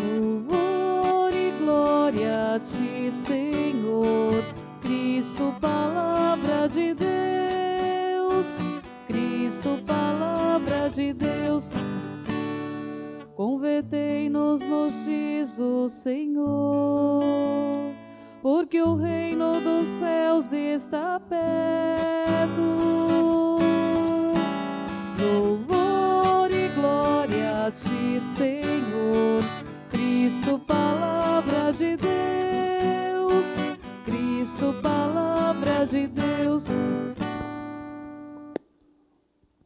Louvor e glória a ti, Senhor, Cristo, palavra de Deus, Cristo, palavra de Deus. Convertei-nos, nos diz o Senhor, porque o reino dos céus está perto. Louvor e glória a ti, Senhor, Cristo, palavra de Deus, Cristo, palavra de Deus.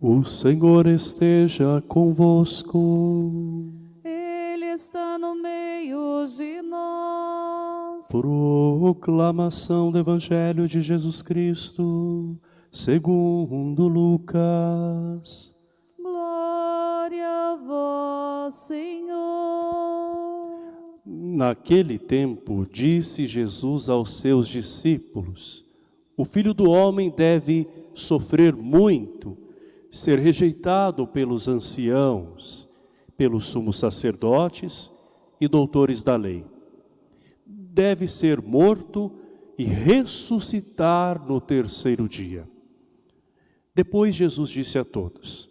O Senhor esteja convosco. Ele está no meio de nós. Proclamação do Evangelho de Jesus Cristo, segundo Lucas. Glória a vós, Senhor. Naquele tempo, disse Jesus aos seus discípulos: O filho do homem deve sofrer muito ser rejeitado pelos anciãos, pelos sumos sacerdotes e doutores da lei. Deve ser morto e ressuscitar no terceiro dia. Depois Jesus disse a todos,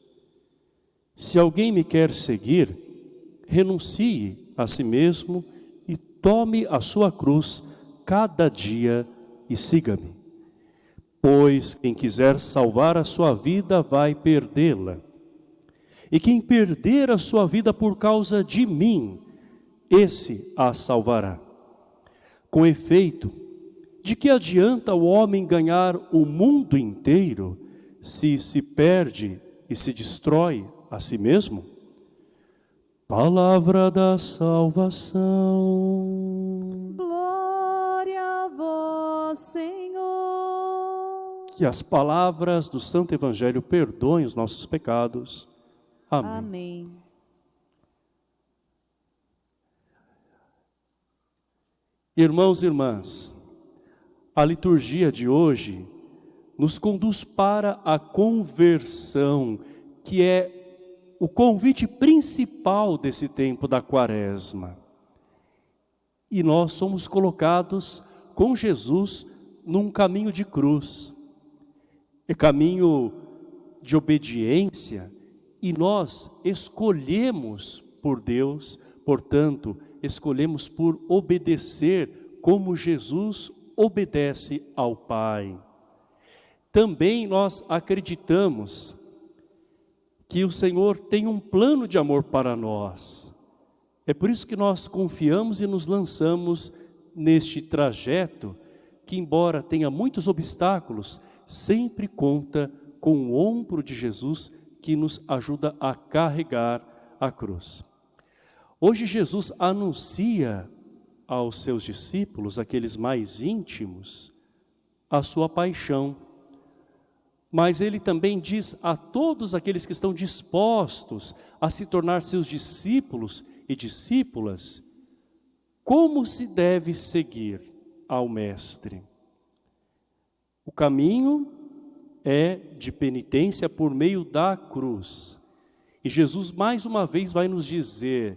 se alguém me quer seguir, renuncie a si mesmo e tome a sua cruz cada dia e siga-me. Pois quem quiser salvar a sua vida vai perdê-la. E quem perder a sua vida por causa de mim, esse a salvará. Com efeito, de que adianta o homem ganhar o mundo inteiro se se perde e se destrói a si mesmo? Palavra da salvação. Glória a vós, Senhor. Que as palavras do Santo Evangelho perdoem os nossos pecados. Amém. Amém. Irmãos e irmãs, a liturgia de hoje nos conduz para a conversão, que é o convite principal desse tempo da quaresma. E nós somos colocados com Jesus num caminho de cruz. É caminho de obediência e nós escolhemos por Deus, portanto, escolhemos por obedecer como Jesus obedece ao Pai. Também nós acreditamos que o Senhor tem um plano de amor para nós. É por isso que nós confiamos e nos lançamos neste trajeto que embora tenha muitos obstáculos, sempre conta com o ombro de Jesus que nos ajuda a carregar a cruz. Hoje Jesus anuncia aos seus discípulos, aqueles mais íntimos, a sua paixão. Mas ele também diz a todos aqueles que estão dispostos a se tornar seus discípulos e discípulas, como se deve seguir ao Mestre. O caminho é de penitência por meio da cruz. E Jesus mais uma vez vai nos dizer,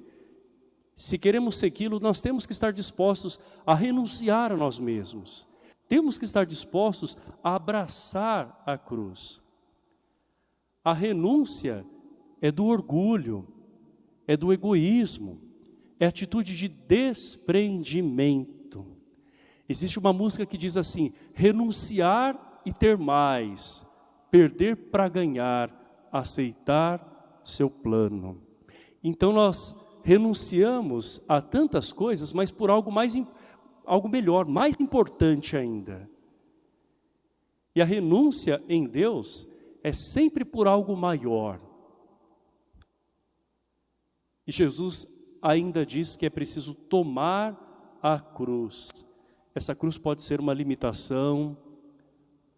se queremos segui-lo, nós temos que estar dispostos a renunciar a nós mesmos. Temos que estar dispostos a abraçar a cruz. A renúncia é do orgulho, é do egoísmo, é atitude de desprendimento. Existe uma música que diz assim, renunciar e ter mais, perder para ganhar, aceitar seu plano. Então nós renunciamos a tantas coisas, mas por algo mais algo melhor, mais importante ainda. E a renúncia em Deus é sempre por algo maior. E Jesus ainda diz que é preciso tomar a cruz. Essa cruz pode ser uma limitação,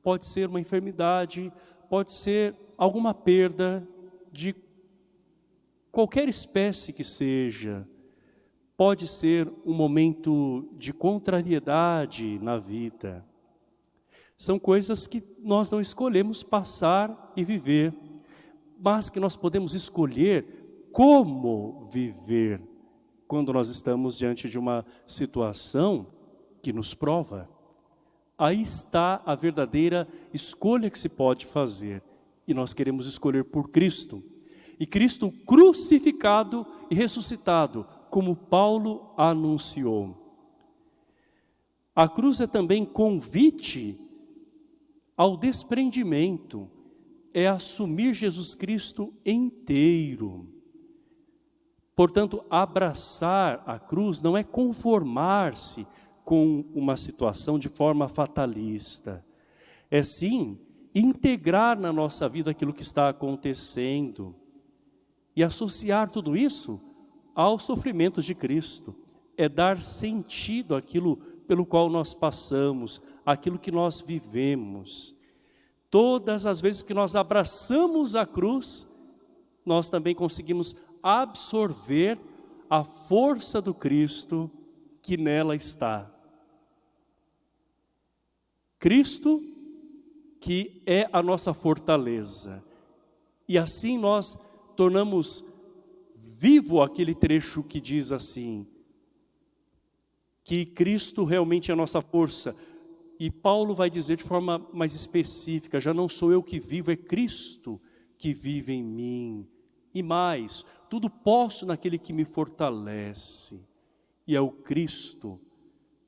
pode ser uma enfermidade, pode ser alguma perda de qualquer espécie que seja, pode ser um momento de contrariedade na vida. São coisas que nós não escolhemos passar e viver, mas que nós podemos escolher como viver quando nós estamos diante de uma situação que nos prova. Aí está a verdadeira escolha que se pode fazer. E nós queremos escolher por Cristo. E Cristo crucificado e ressuscitado, como Paulo anunciou. A cruz é também convite ao desprendimento, é assumir Jesus Cristo inteiro. Portanto, abraçar a cruz não é conformar-se com uma situação de forma fatalista. É sim integrar na nossa vida aquilo que está acontecendo e associar tudo isso aos sofrimentos de Cristo. É dar sentido àquilo pelo qual nós passamos, aquilo que nós vivemos. Todas as vezes que nós abraçamos a cruz, nós também conseguimos absorver a força do Cristo que nela está. Cristo que é a nossa fortaleza. E assim nós tornamos vivo aquele trecho que diz assim, que Cristo realmente é a nossa força. E Paulo vai dizer de forma mais específica, já não sou eu que vivo, é Cristo que vive em mim. E mais, tudo posso naquele que me fortalece. E é o Cristo,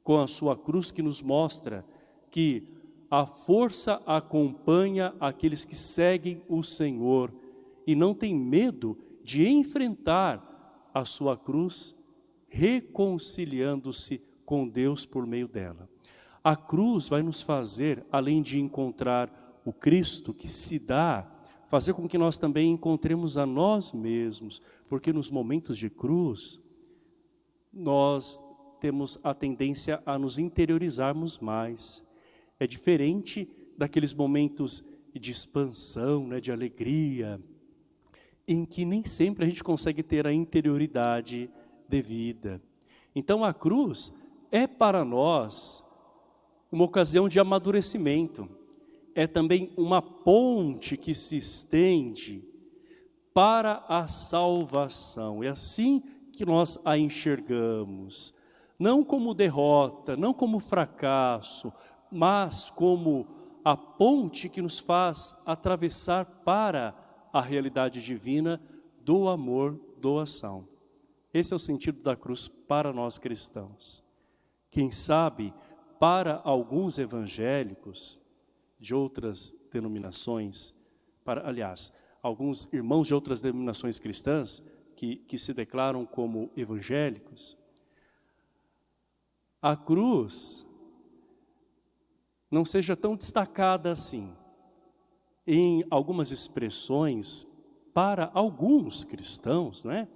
com a sua cruz, que nos mostra que a força acompanha aqueles que seguem o Senhor e não tem medo de enfrentar a sua cruz, reconciliando-se com Deus por meio dela. A cruz vai nos fazer, além de encontrar o Cristo que se dá fazer com que nós também encontremos a nós mesmos, porque nos momentos de cruz, nós temos a tendência a nos interiorizarmos mais. É diferente daqueles momentos de expansão, né, de alegria, em que nem sempre a gente consegue ter a interioridade devida. Então a cruz é para nós uma ocasião de amadurecimento é também uma ponte que se estende para a salvação. É assim que nós a enxergamos. Não como derrota, não como fracasso, mas como a ponte que nos faz atravessar para a realidade divina do amor, doação. Esse é o sentido da cruz para nós cristãos. Quem sabe, para alguns evangélicos, de outras denominações, para, aliás, alguns irmãos de outras denominações cristãs que, que se declaram como evangélicos, a cruz não seja tão destacada assim. Em algumas expressões, para alguns cristãos, é?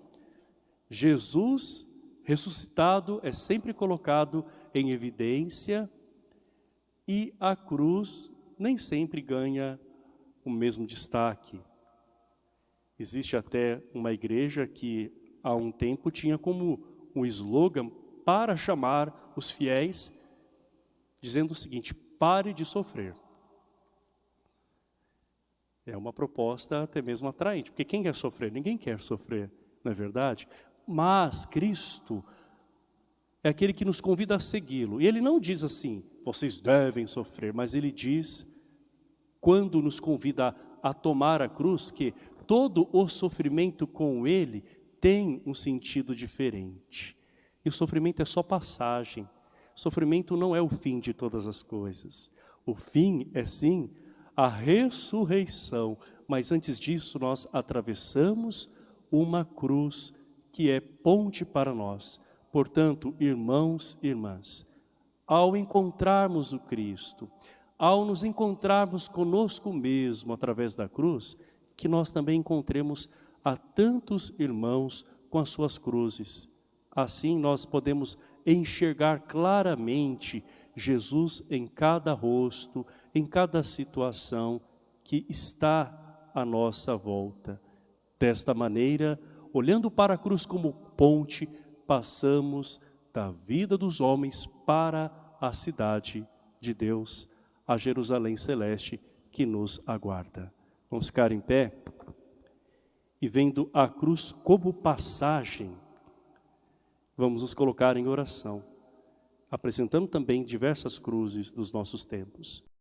Jesus ressuscitado é sempre colocado em evidência e a cruz nem sempre ganha o mesmo destaque. Existe até uma igreja que há um tempo tinha como um slogan para chamar os fiéis, dizendo o seguinte, pare de sofrer. É uma proposta até mesmo atraente, porque quem quer sofrer? Ninguém quer sofrer, não é verdade? Mas Cristo é aquele que nos convida a segui-lo. E ele não diz assim, vocês devem sofrer, mas ele diz, quando nos convida a tomar a cruz, que todo o sofrimento com ele tem um sentido diferente. E o sofrimento é só passagem. Sofrimento não é o fim de todas as coisas. O fim é sim a ressurreição. Mas antes disso nós atravessamos uma cruz que é ponte para nós Portanto, irmãos e irmãs, ao encontrarmos o Cristo, ao nos encontrarmos conosco mesmo através da cruz, que nós também encontremos a tantos irmãos com as suas cruzes. Assim nós podemos enxergar claramente Jesus em cada rosto, em cada situação que está à nossa volta. Desta maneira, olhando para a cruz como ponte, passamos da vida dos homens para a cidade de Deus, a Jerusalém Celeste que nos aguarda. Vamos ficar em pé e vendo a cruz como passagem, Vamos nos colocar em oração, apresentando também diversas cruzes dos nossos tempos.